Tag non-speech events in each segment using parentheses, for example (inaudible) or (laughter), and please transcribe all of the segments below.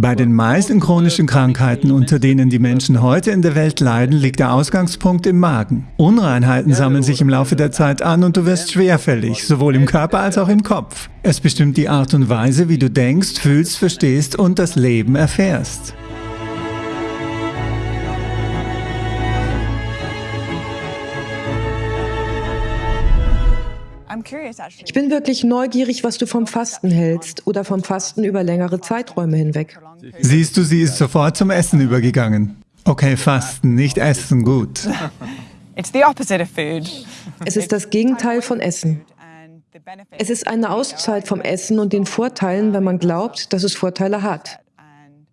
Bei den meisten chronischen Krankheiten, unter denen die Menschen heute in der Welt leiden, liegt der Ausgangspunkt im Magen. Unreinheiten sammeln sich im Laufe der Zeit an und du wirst schwerfällig, sowohl im Körper als auch im Kopf. Es bestimmt die Art und Weise, wie du denkst, fühlst, verstehst und das Leben erfährst. Ich bin wirklich neugierig, was du vom Fasten hältst oder vom Fasten über längere Zeiträume hinweg. Siehst du, sie ist sofort zum Essen übergegangen. Okay, Fasten, nicht Essen, gut. (laughs) Es ist das Gegenteil von Essen. Es ist eine Auszeit vom Essen und den Vorteilen, wenn man glaubt, dass es Vorteile hat.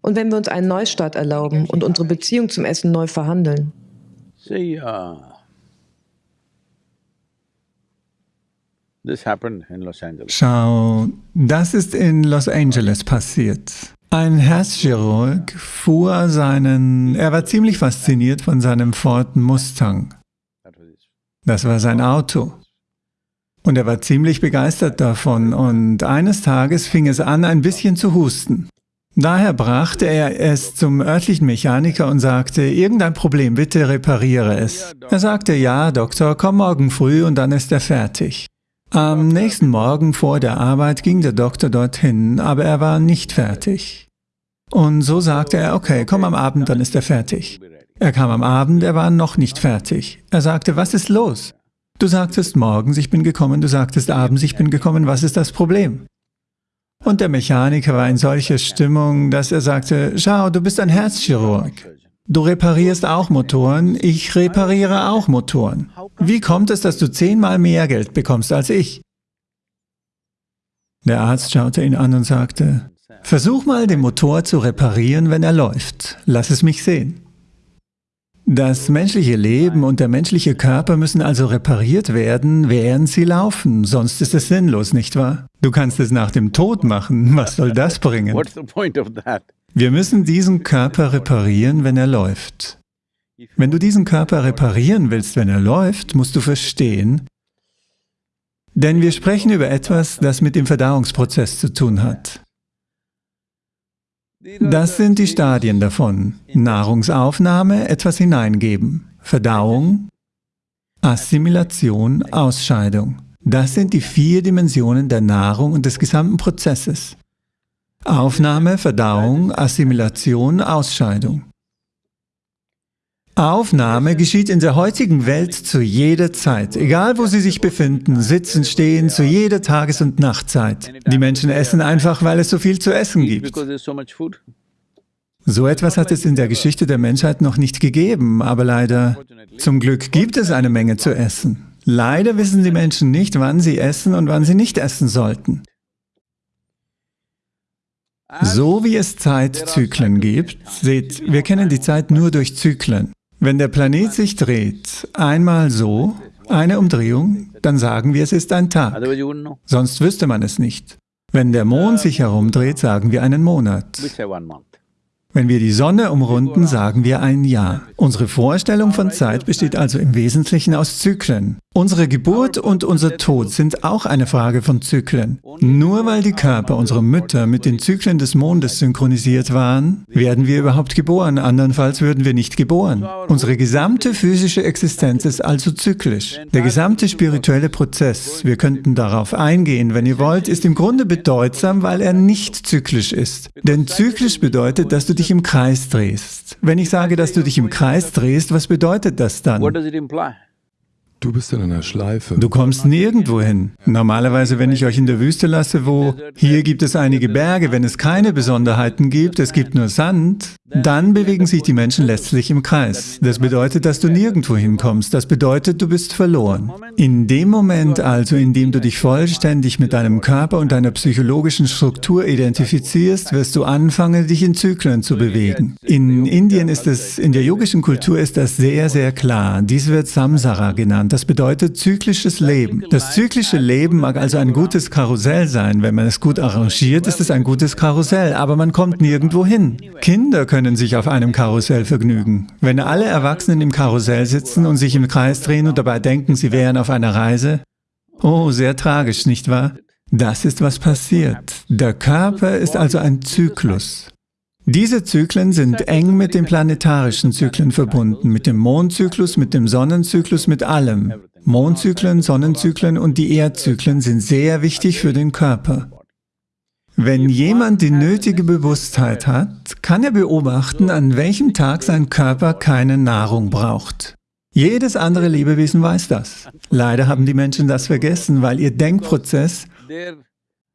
Und wenn wir uns einen Neustart erlauben und unsere Beziehung zum Essen neu verhandeln. Schau, das ist in Los Angeles passiert. Ein Herzchirurg fuhr seinen, er war ziemlich fasziniert von seinem Ford Mustang. Das war sein Auto. Und er war ziemlich begeistert davon und eines Tages fing es an, ein bisschen zu husten. Daher brachte er es zum örtlichen Mechaniker und sagte, irgendein Problem, bitte repariere es. Er sagte, ja, Doktor, komm morgen früh und dann ist er fertig. Am nächsten Morgen vor der Arbeit ging der Doktor dorthin, aber er war nicht fertig. Und so sagte er, okay, komm am Abend, dann ist er fertig. Er kam am Abend, er war noch nicht fertig. Er sagte, was ist los? Du sagtest morgens, ich bin gekommen, du sagtest abends, ich bin gekommen, was ist das Problem? Und der Mechaniker war in solcher Stimmung, dass er sagte, schau, du bist ein Herzchirurg. Du reparierst auch Motoren, ich repariere auch Motoren. Wie kommt es, dass du zehnmal mehr Geld bekommst als ich? Der Arzt schaute ihn an und sagte, versuch mal den Motor zu reparieren, wenn er läuft. Lass es mich sehen. Das menschliche Leben und der menschliche Körper müssen also repariert werden, während sie laufen, sonst ist es sinnlos, nicht wahr? Du kannst es nach dem Tod machen, was soll das bringen? Wir müssen diesen Körper reparieren, wenn er läuft. Wenn du diesen Körper reparieren willst, wenn er läuft, musst du verstehen, denn wir sprechen über etwas, das mit dem Verdauungsprozess zu tun hat. Das sind die Stadien davon. Nahrungsaufnahme, etwas hineingeben. Verdauung, Assimilation, Ausscheidung. Das sind die vier Dimensionen der Nahrung und des gesamten Prozesses. Aufnahme, Verdauung, Assimilation, Ausscheidung. Aufnahme geschieht in der heutigen Welt zu jeder Zeit, egal wo sie sich befinden, sitzen, stehen, zu jeder Tages- und Nachtzeit. Die Menschen essen einfach, weil es so viel zu essen gibt. So etwas hat es in der Geschichte der Menschheit noch nicht gegeben, aber leider, zum Glück gibt es eine Menge zu essen. Leider wissen die Menschen nicht, wann sie essen und wann sie nicht essen sollten. So wie es Zeitzyklen gibt, seht, wir kennen die Zeit nur durch Zyklen. Wenn der Planet sich dreht, einmal so, eine Umdrehung, dann sagen wir, es ist ein Tag. Sonst wüsste man es nicht. Wenn der Mond sich herumdreht, sagen wir einen Monat. Wenn wir die Sonne umrunden, sagen wir ein Jahr. Unsere Vorstellung von Zeit besteht also im Wesentlichen aus Zyklen. Unsere Geburt und unser Tod sind auch eine Frage von Zyklen. Nur weil die Körper unserer Mütter mit den Zyklen des Mondes synchronisiert waren, werden wir überhaupt geboren, andernfalls würden wir nicht geboren. Unsere gesamte physische Existenz ist also zyklisch. Der gesamte spirituelle Prozess, wir könnten darauf eingehen, wenn ihr wollt, ist im Grunde bedeutsam, weil er nicht zyklisch ist. Denn zyklisch bedeutet, dass du dich im Kreis drehst. Wenn ich sage, dass du dich im Kreis drehst, was bedeutet das dann? Du bist in einer Schleife. Du kommst nirgendwo hin. Normalerweise, wenn ich euch in der Wüste lasse, wo hier gibt es einige Berge, wenn es keine Besonderheiten gibt, es gibt nur Sand, dann bewegen sich die Menschen letztlich im Kreis. Das bedeutet, dass du nirgendwo hinkommst. Das bedeutet, du bist verloren. In dem Moment also, in dem du dich vollständig mit deinem Körper und deiner psychologischen Struktur identifizierst, wirst du anfangen, dich in Zyklen zu bewegen. In Indien ist es, in der yogischen Kultur ist das sehr, sehr klar. Dies wird Samsara genannt. Das bedeutet zyklisches Leben. Das zyklische Leben mag also ein gutes Karussell sein. Wenn man es gut arrangiert, ist es ein gutes Karussell, aber man kommt nirgendwo hin. Kinder sich auf einem Karussell vergnügen. Wenn alle Erwachsenen im Karussell sitzen und sich im Kreis drehen und dabei denken, sie wären auf einer Reise, oh, sehr tragisch, nicht wahr? Das ist, was passiert. Der Körper ist also ein Zyklus. Diese Zyklen sind eng mit den planetarischen Zyklen verbunden, mit dem Mondzyklus, mit dem Sonnenzyklus, mit allem. Mondzyklen, Sonnenzyklen und die Erdzyklen sind sehr wichtig für den Körper. Wenn jemand die nötige Bewusstheit hat, kann er beobachten, an welchem Tag sein Körper keine Nahrung braucht. Jedes andere Lebewesen weiß das. Leider haben die Menschen das vergessen, weil ihr Denkprozess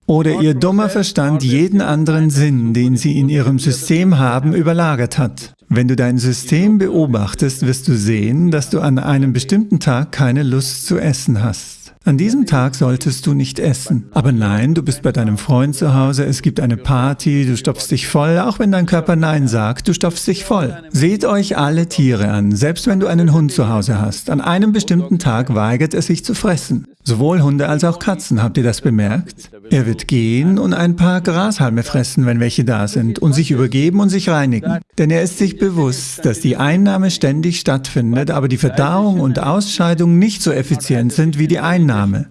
oder ihr dummer Verstand jeden anderen Sinn, den sie in ihrem System haben, überlagert hat. Wenn du dein System beobachtest, wirst du sehen, dass du an einem bestimmten Tag keine Lust zu essen hast. An diesem Tag solltest du nicht essen. Aber nein, du bist bei deinem Freund zu Hause, es gibt eine Party, du stopfst dich voll, auch wenn dein Körper Nein sagt, du stopfst dich voll. Seht euch alle Tiere an, selbst wenn du einen Hund zu Hause hast. An einem bestimmten Tag weigert es sich zu fressen. Sowohl Hunde als auch Katzen, habt ihr das bemerkt? Er wird gehen und ein paar Grashalme fressen, wenn welche da sind, und sich übergeben und sich reinigen. Denn er ist sich bewusst, dass die Einnahme ständig stattfindet, aber die Verdauung und Ausscheidung nicht so effizient sind wie die Einnahme. Einnahme.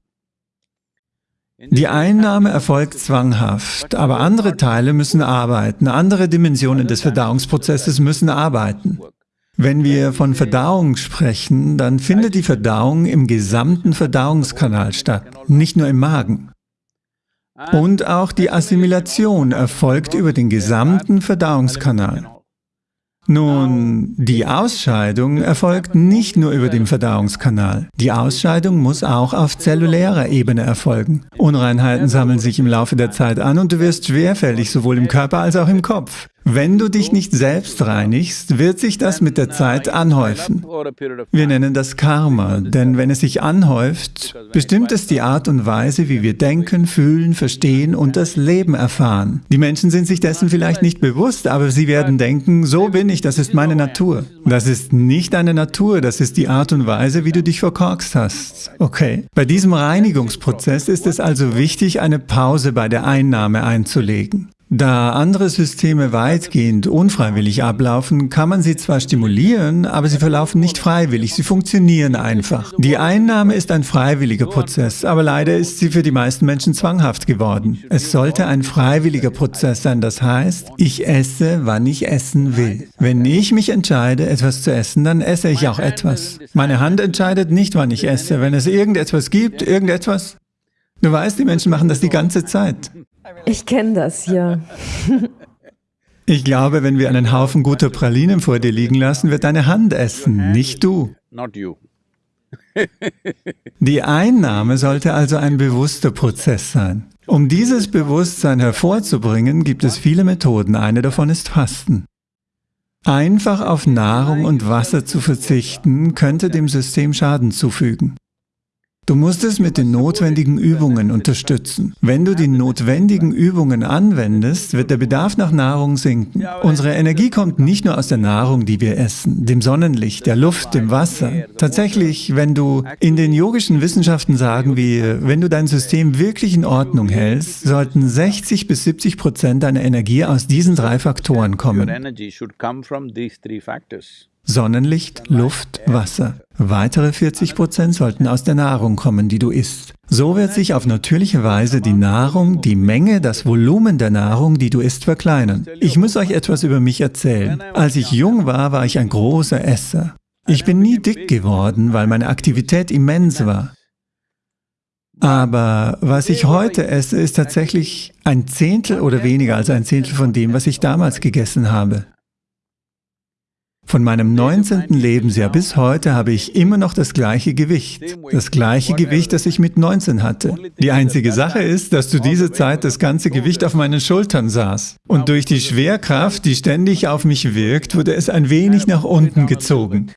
Die Einnahme erfolgt zwanghaft, aber andere Teile müssen arbeiten, andere Dimensionen des Verdauungsprozesses müssen arbeiten. Wenn wir von Verdauung sprechen, dann findet die Verdauung im gesamten Verdauungskanal statt, nicht nur im Magen. Und auch die Assimilation erfolgt über den gesamten Verdauungskanal. Nun, die Ausscheidung erfolgt nicht nur über den Verdauungskanal. Die Ausscheidung muss auch auf zellulärer Ebene erfolgen. Unreinheiten sammeln sich im Laufe der Zeit an und du wirst schwerfällig, sowohl im Körper als auch im Kopf. Wenn du dich nicht selbst reinigst, wird sich das mit der Zeit anhäufen. Wir nennen das Karma, denn wenn es sich anhäuft, bestimmt es die Art und Weise, wie wir denken, fühlen, verstehen und das Leben erfahren. Die Menschen sind sich dessen vielleicht nicht bewusst, aber sie werden denken, so bin ich, das ist meine Natur. Das ist nicht deine Natur, das ist die Art und Weise, wie du dich verkorkst hast. Okay. Bei diesem Reinigungsprozess ist es also wichtig, eine Pause bei der Einnahme einzulegen. Da andere Systeme weitgehend unfreiwillig ablaufen, kann man sie zwar stimulieren, aber sie verlaufen nicht freiwillig, sie funktionieren einfach. Die Einnahme ist ein freiwilliger Prozess, aber leider ist sie für die meisten Menschen zwanghaft geworden. Es sollte ein freiwilliger Prozess sein, das heißt, ich esse, wann ich essen will. Wenn ich mich entscheide, etwas zu essen, dann esse ich auch etwas. Meine Hand entscheidet nicht, wann ich esse. Wenn es irgendetwas gibt, irgendetwas, Du weißt, die Menschen machen das die ganze Zeit. Ich kenne das, ja. (laughs) Ich glaube, wenn wir einen Haufen guter Pralinen vor dir liegen lassen, wird deine Hand essen, nicht du. (laughs) Die Einnahme sollte also ein bewusster Prozess sein. Um dieses Bewusstsein hervorzubringen, gibt es viele Methoden. Eine davon ist Fasten. Einfach auf Nahrung und Wasser zu verzichten, könnte dem System Schaden zufügen. Du musst es mit den notwendigen Übungen unterstützen. Wenn du die notwendigen Übungen anwendest, wird der Bedarf nach Nahrung sinken. Unsere Energie kommt nicht nur aus der Nahrung, die wir essen, dem Sonnenlicht, der Luft, dem Wasser. Tatsächlich, wenn du in den yogischen Wissenschaften sagen wir, wenn du dein System wirklich in Ordnung hältst, sollten 60 bis 70 Prozent deiner Energie aus diesen drei Faktoren kommen. Sonnenlicht, Luft, Wasser. Weitere 40 Prozent sollten aus der Nahrung kommen, die du isst. So wird sich auf natürliche Weise die Nahrung, die Menge, das Volumen der Nahrung, die du isst, verkleinern. Ich muss euch etwas über mich erzählen. Als ich jung war, war ich ein großer Esser. Ich bin nie dick geworden, weil meine Aktivität immens war. Aber was ich heute esse, ist tatsächlich ein Zehntel oder weniger als ein Zehntel von dem, was ich damals gegessen habe. Von meinem 19. Lebensjahr bis heute habe ich immer noch das gleiche Gewicht. Das gleiche Gewicht, das ich mit 19 hatte. Die einzige Sache ist, dass zu dieser Zeit das ganze Gewicht auf meinen Schultern saß. Und durch die Schwerkraft, die ständig auf mich wirkt, wurde es ein wenig nach unten gezogen.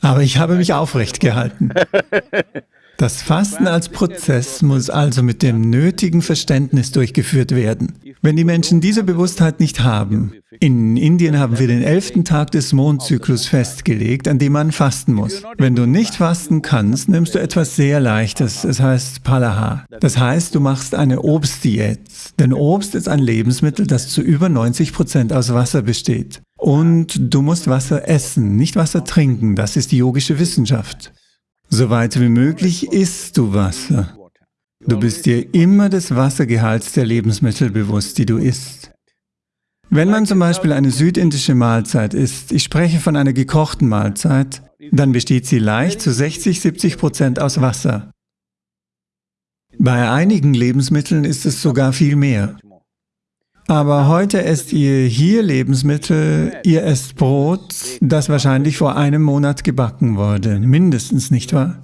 Aber ich habe mich aufrecht (laughs) gehalten. Das Fasten als Prozess muss also mit dem nötigen Verständnis durchgeführt werden. Wenn die Menschen diese Bewusstheit nicht haben, in Indien haben wir den elften Tag des Mondzyklus festgelegt, an dem man fasten muss. Wenn du nicht fasten kannst, nimmst du etwas sehr Leichtes, es heißt Palaha. Das heißt, du machst eine Obstdiät. Denn Obst ist ein Lebensmittel, das zu über 90 Prozent aus Wasser besteht. Und du musst Wasser essen, nicht Wasser trinken, das ist die yogische Wissenschaft. Soweit wie möglich isst du Wasser. Du bist dir immer des Wassergehalts der Lebensmittel bewusst, die du isst. Wenn man zum Beispiel eine südindische Mahlzeit isst, ich spreche von einer gekochten Mahlzeit, dann besteht sie leicht zu 60, 70 Prozent aus Wasser. Bei einigen Lebensmitteln ist es sogar viel mehr. Aber heute esst ihr hier Lebensmittel, ihr esst Brot, das wahrscheinlich vor einem Monat gebacken wurde, mindestens, nicht wahr?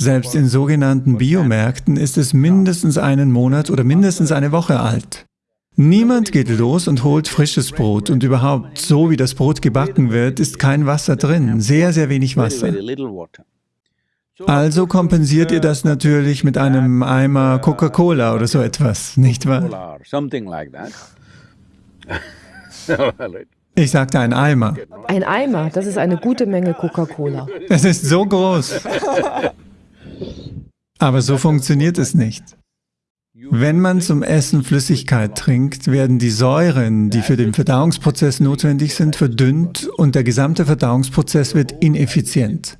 Selbst in sogenannten Biomärkten ist es mindestens einen Monat oder mindestens eine Woche alt. Niemand geht los und holt frisches Brot und überhaupt, so wie das Brot gebacken wird, ist kein Wasser drin, sehr, sehr wenig Wasser. Also kompensiert ihr das natürlich mit einem Eimer Coca-Cola oder so etwas, nicht wahr? (laughs) Ich sagte ein Eimer. Ein Eimer, das ist eine gute Menge Coca-Cola. Es ist so groß. (laughs) Aber so funktioniert es nicht. Wenn man zum Essen Flüssigkeit trinkt, werden die Säuren, die für den Verdauungsprozess notwendig sind, verdünnt und der gesamte Verdauungsprozess wird ineffizient.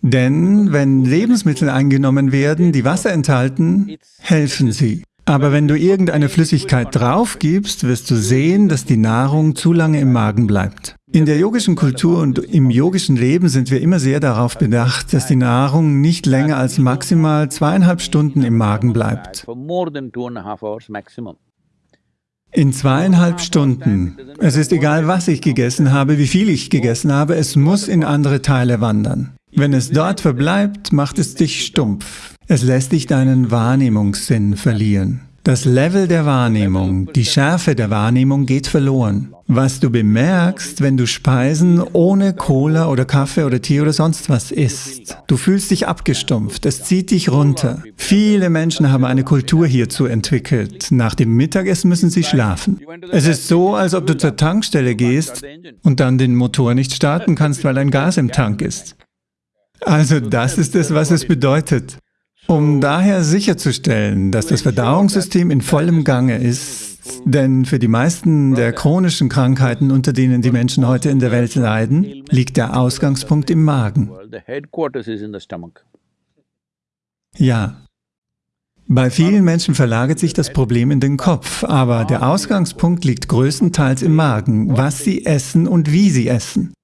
Denn wenn Lebensmittel eingenommen werden, die Wasser enthalten, helfen sie. Aber wenn du irgendeine Flüssigkeit draufgibst, wirst du sehen, dass die Nahrung zu lange im Magen bleibt. In der yogischen Kultur und im yogischen Leben sind wir immer sehr darauf bedacht, dass die Nahrung nicht länger als maximal zweieinhalb Stunden im Magen bleibt. In zweieinhalb Stunden. Es ist egal, was ich gegessen habe, wie viel ich gegessen habe, es muss in andere Teile wandern. Wenn es dort verbleibt, macht es dich stumpf. Es lässt dich deinen Wahrnehmungssinn verlieren. Das Level der Wahrnehmung, die Schärfe der Wahrnehmung geht verloren. Was du bemerkst, wenn du Speisen ohne Cola oder Kaffee oder Tee oder sonst was isst. Du fühlst dich abgestumpft, es zieht dich runter. Viele Menschen haben eine Kultur hierzu entwickelt. Nach dem Mittagessen müssen sie schlafen. Es ist so, als ob du zur Tankstelle gehst und dann den Motor nicht starten kannst, weil ein Gas im Tank ist. Also das ist es, was es bedeutet. Um daher sicherzustellen, dass das Verdauungssystem in vollem Gange ist, denn für die meisten der chronischen Krankheiten, unter denen die Menschen heute in der Welt leiden, liegt der Ausgangspunkt im Magen. Ja. Bei vielen Menschen verlagert sich das Problem in den Kopf, aber der Ausgangspunkt liegt größtenteils im Magen, was sie essen und wie sie essen.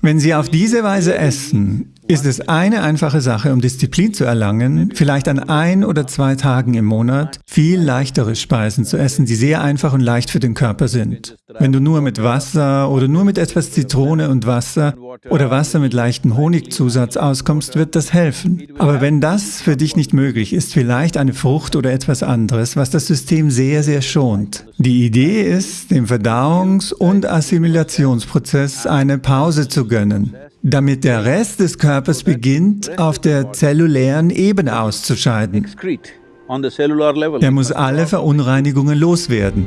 Wenn Sie auf diese Weise essen, ist es eine einfache Sache, um Disziplin zu erlangen, vielleicht an ein oder zwei Tagen im Monat viel leichtere Speisen zu essen, die sehr einfach und leicht für den Körper sind. Wenn du nur mit Wasser oder nur mit etwas Zitrone und Wasser oder Wasser mit leichtem Honigzusatz auskommst, wird das helfen. Aber wenn das für dich nicht möglich ist, vielleicht eine Frucht oder etwas anderes, was das System sehr, sehr schont. Die Idee ist, dem Verdauungs- und Assimilationsprozess eine Pause zu gönnen, damit der Rest des Körpers beginnt, auf der zellulären Ebene auszuscheiden. Er muss alle Verunreinigungen loswerden.